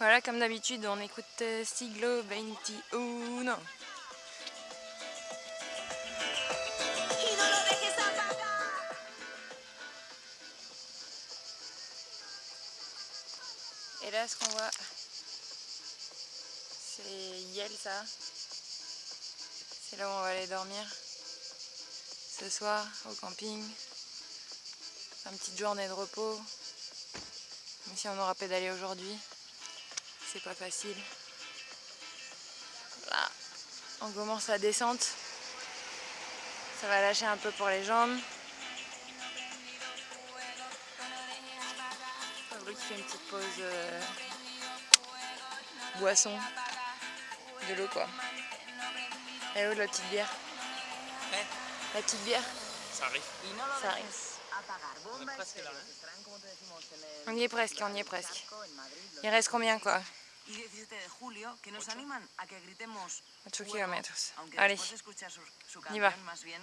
Voilà, comme d'habitude, on écoute euh, Siglo 21. Et là, ce qu'on voit, c'est Yel, ça. C'est là où on va aller dormir ce soir au camping. Une petite journée de repos. Même si on aura pédalé aujourd'hui, c'est pas facile. Là, on commence la descente. Ça va lâcher un peu pour les jambes. Fabrice fait une petite pause euh, boisson. De l'eau quoi. Et où la petite bière La petite bière Ça arrive. Ça arrive. On est presque là. Hein On y est presque, on y est presque. Il reste combien quoi? Y 17 de julio que nos animan a que gritemos 8 fuego, km. aunque Allez, después de escuchar su, su canción más bien